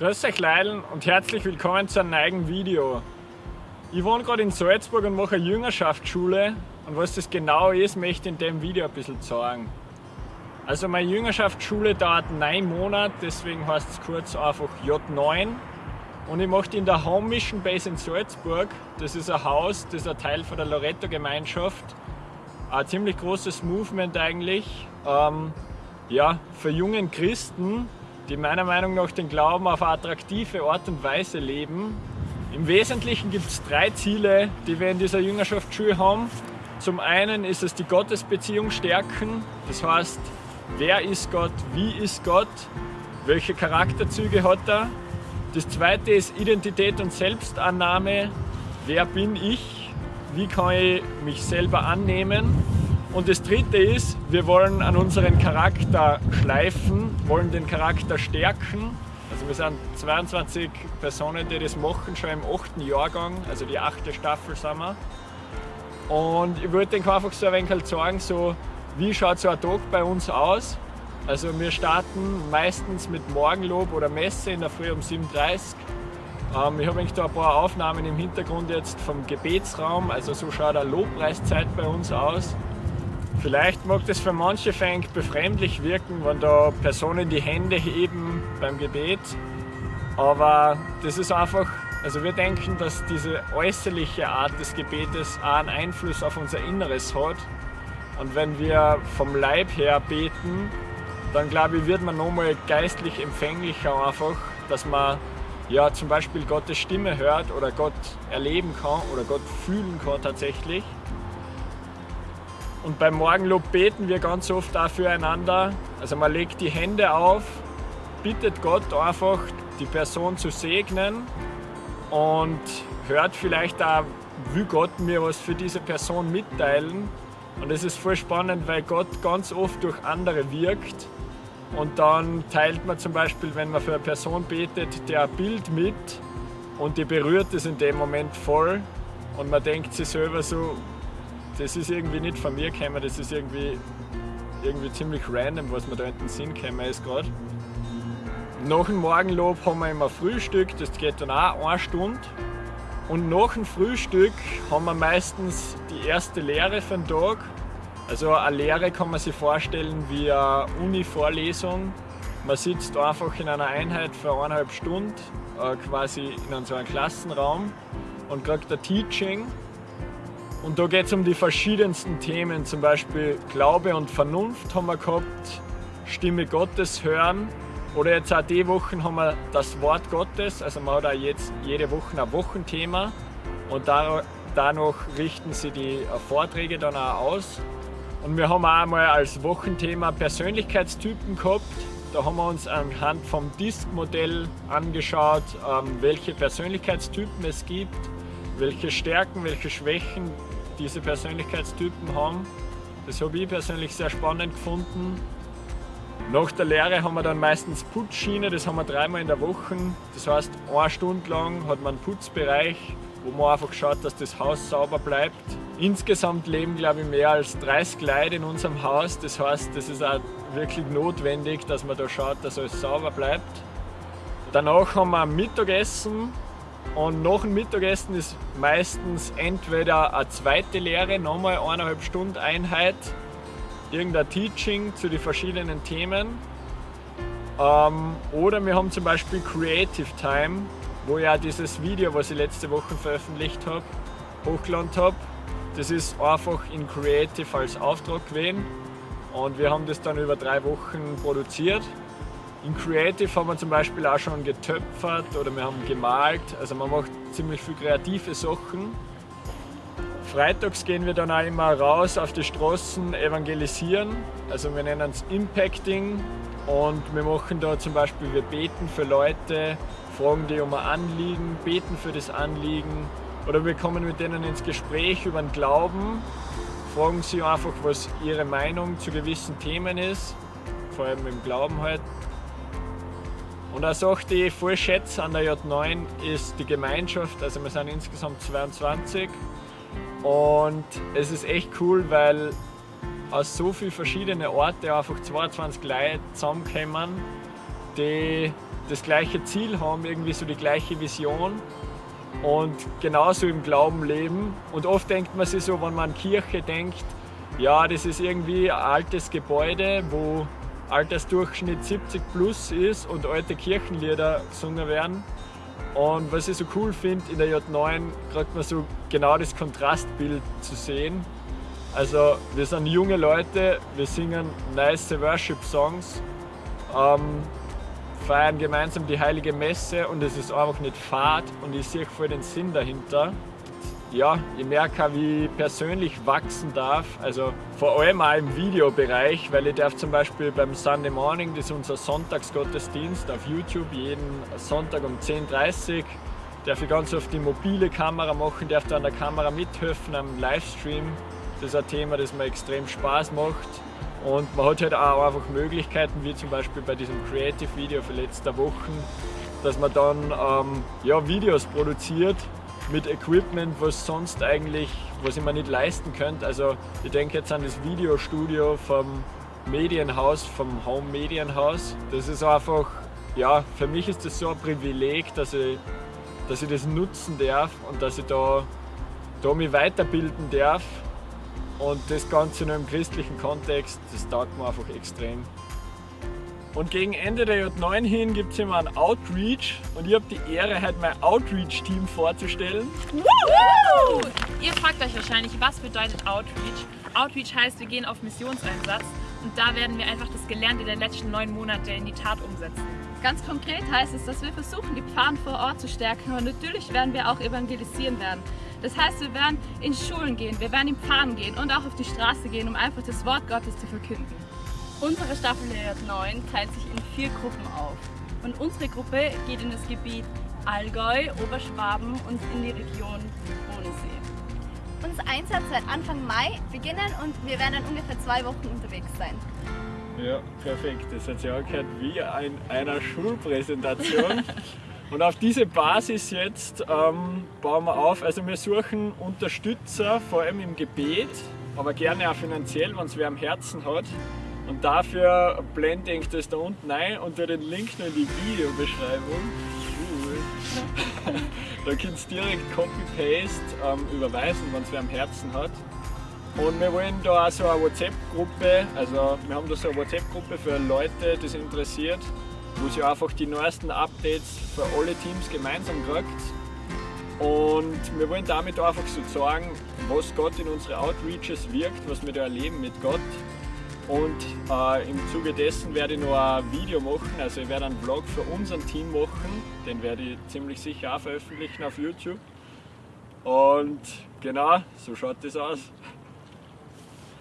Grüß euch Leidl und herzlich willkommen zu einem neuen Video. Ich wohne gerade in Salzburg und mache eine Jüngerschaftsschule und was das genau ist, möchte ich in dem Video ein bisschen zeigen. Also meine Jüngerschaftsschule dauert neun Monate, deswegen heißt es kurz einfach J9 und ich mache die in der Home Mission Base in Salzburg. Das ist ein Haus, das ist ein Teil von der Loretto Gemeinschaft. Ein ziemlich großes Movement eigentlich. Ähm, ja, für jungen Christen, die meiner Meinung nach den Glauben auf eine attraktive Art und Weise leben. Im Wesentlichen gibt es drei Ziele, die wir in dieser Jüngerschaftsschule haben. Zum einen ist es die Gottesbeziehung stärken, das heißt, wer ist Gott, wie ist Gott, welche Charakterzüge hat er. Das zweite ist Identität und Selbstannahme, wer bin ich, wie kann ich mich selber annehmen und das dritte ist, wir wollen an unseren Charakter schleifen, wollen den Charakter stärken. Also wir sind 22 Personen, die das machen, schon im 8. Jahrgang, also die 8. Staffel sind wir. Und ich wollte einfach so ein wenig halt sagen, so, wie schaut so ein Tag bei uns aus? Also wir starten meistens mit Morgenlob oder Messe in der Früh um 7.30 Uhr. Ähm, ich habe da ein paar Aufnahmen im Hintergrund jetzt vom Gebetsraum, also so schaut eine Lobpreiszeit bei uns aus. Vielleicht mag das für manche Fänge befremdlich wirken, wenn da Personen die Hände heben beim Gebet. Aber das ist einfach, also wir denken, dass diese äußerliche Art des Gebetes auch einen Einfluss auf unser Inneres hat. Und wenn wir vom Leib her beten, dann glaube ich, wird man nochmal geistlich empfänglicher einfach, dass man ja zum Beispiel Gottes Stimme hört oder Gott erleben kann oder Gott fühlen kann tatsächlich. Und beim Morgenlob beten wir ganz oft auch füreinander. Also man legt die Hände auf, bittet Gott einfach, die Person zu segnen und hört vielleicht auch, will Gott mir was für diese Person mitteilen. Und es ist voll spannend, weil Gott ganz oft durch andere wirkt. Und dann teilt man zum Beispiel, wenn man für eine Person betet, der Bild mit und die berührt es in dem Moment voll. Und man denkt sich selber so, das ist irgendwie nicht von mir gekommen, das ist irgendwie, irgendwie ziemlich random, was mir da in den Sinn gekommen ist gerade. Nach dem Morgenlob haben wir immer Frühstück, das geht dann auch eine Stunde. Und nach dem Frühstück haben wir meistens die erste Lehre für den Tag. Also eine Lehre kann man sich vorstellen wie eine Uni-Vorlesung. Man sitzt einfach in einer Einheit für eineinhalb Stunden, äh, quasi in so einem Klassenraum und kriegt ein Teaching und da geht es um die verschiedensten Themen, zum Beispiel Glaube und Vernunft haben wir gehabt, Stimme Gottes hören. Oder jetzt auch die Wochen haben wir das Wort Gottes, also man hat auch jetzt jede Woche ein Wochenthema. Und danach richten sie die Vorträge dann auch aus. Und wir haben auch einmal als Wochenthema Persönlichkeitstypen gehabt. Da haben wir uns anhand vom DISC-Modell angeschaut, ähm, welche Persönlichkeitstypen es gibt, welche Stärken, welche Schwächen diese Persönlichkeitstypen haben. Das habe ich persönlich sehr spannend gefunden. Nach der Lehre haben wir dann meistens Putzschiene, das haben wir dreimal in der Woche. Das heißt, eine Stunde lang hat man einen Putzbereich, wo man einfach schaut, dass das Haus sauber bleibt. Insgesamt leben, glaube ich, mehr als 30 Leute in unserem Haus. Das heißt, das ist auch wirklich notwendig, dass man da schaut, dass alles sauber bleibt. Danach haben wir Mittagessen, und nach dem Mittagessen ist meistens entweder eine zweite Lehre, nochmal eineinhalb Stunden Einheit, irgendein Teaching zu den verschiedenen Themen. Ähm, oder wir haben zum Beispiel Creative Time, wo auch dieses Video, was ich letzte Woche veröffentlicht habe, hochgeladen habe. Das ist einfach in Creative als Auftrag gewesen und wir haben das dann über drei Wochen produziert. In Creative haben wir zum Beispiel auch schon getöpfert oder wir haben gemalt. Also man macht ziemlich viel kreative Sachen. Freitags gehen wir dann auch immer raus auf die Straßen evangelisieren. Also wir nennen es Impacting und wir machen da zum Beispiel, wir beten für Leute, fragen die um ein Anliegen, beten für das Anliegen oder wir kommen mit denen ins Gespräch über den Glauben, fragen sie einfach, was ihre Meinung zu gewissen Themen ist, vor allem im Glauben halt. Und ich voll schätze an der J9 ist die Gemeinschaft. Also wir sind insgesamt 22 und es ist echt cool, weil aus so vielen verschiedenen Orten einfach 22 Leute zusammenkommen die das gleiche Ziel haben, irgendwie so die gleiche Vision und genauso im Glauben leben. Und oft denkt man sich so, wenn man an Kirche denkt, ja, das ist irgendwie ein altes Gebäude, wo Altersdurchschnitt 70 plus ist und alte Kirchenlieder gesungen werden. Und was ich so cool finde, in der J9 kriegt man so genau das Kontrastbild zu sehen. Also wir sind junge Leute, wir singen nice Worship-Songs, ähm, feiern gemeinsam die heilige Messe und es ist einfach nicht fad und ich sehe voll den Sinn dahinter ja, ich merke wie ich persönlich wachsen darf. Also vor allem auch im Videobereich, weil ich darf zum Beispiel beim Sunday Morning, das ist unser Sonntagsgottesdienst auf YouTube, jeden Sonntag um 10.30 Uhr, darf ich ganz oft die mobile Kamera machen, darf da an der Kamera mithelfen am Livestream. Das ist ein Thema, das mir extrem Spaß macht. Und man hat halt auch einfach Möglichkeiten, wie zum Beispiel bei diesem Creative Video für letzte Wochen, dass man dann ähm, ja, Videos produziert mit Equipment, was sonst eigentlich, was ich mir nicht leisten könnte. Also ich denke jetzt an das Videostudio vom Medienhaus, vom Home Medienhaus. Das ist einfach, ja, für mich ist das so ein Privileg, dass ich, dass ich das nutzen darf und dass ich da, da mich weiterbilden darf. Und das Ganze nur im christlichen Kontext, das taugt mir einfach extrem. Und gegen Ende der J9 hin gibt es immer ein Outreach und ich habe die Ehre, heute mein Outreach-Team vorzustellen. Woo! Ihr fragt euch wahrscheinlich, was bedeutet Outreach? Outreach heißt, wir gehen auf Missionseinsatz und da werden wir einfach das Gelernte der letzten neun Monate in die Tat umsetzen. Ganz konkret heißt es, dass wir versuchen, die Pfarren vor Ort zu stärken und natürlich werden wir auch evangelisieren werden. Das heißt, wir werden in Schulen gehen, wir werden in Pfarren gehen und auch auf die Straße gehen, um einfach das Wort Gottes zu verkünden. Unsere Staffel der 9 teilt sich in vier Gruppen auf. Und unsere Gruppe geht in das Gebiet Allgäu, Oberschwaben und in die Region Bodensee. Unser Einsatz wird Anfang Mai beginnen und wir werden dann ungefähr zwei Wochen unterwegs sein. Ja, perfekt. Das hat sich angehört wie in einer Schulpräsentation. Und auf diese Basis jetzt ähm, bauen wir auf. Also wir suchen Unterstützer, vor allem im Gebet, aber gerne auch finanziell, wenn es wer am Herzen hat. Und dafür blende ich das da unten ein und tue den Link noch in die Videobeschreibung. Cool. da könnt ihr direkt Copy-Paste ähm, überweisen, wenn es wer am Herzen hat. Und wir wollen da auch so eine WhatsApp-Gruppe, also wir haben da so eine WhatsApp-Gruppe für Leute, die es interessiert, wo sie einfach die neuesten Updates für alle Teams gemeinsam kriegt. Und wir wollen damit einfach so zeigen, was Gott in unsere Outreaches wirkt, was wir da erleben mit Gott. Und äh, im Zuge dessen werde ich noch ein Video machen, also ich werde einen Vlog für unser Team machen, den werde ich ziemlich sicher auch veröffentlichen auf YouTube. Und genau, so schaut das aus.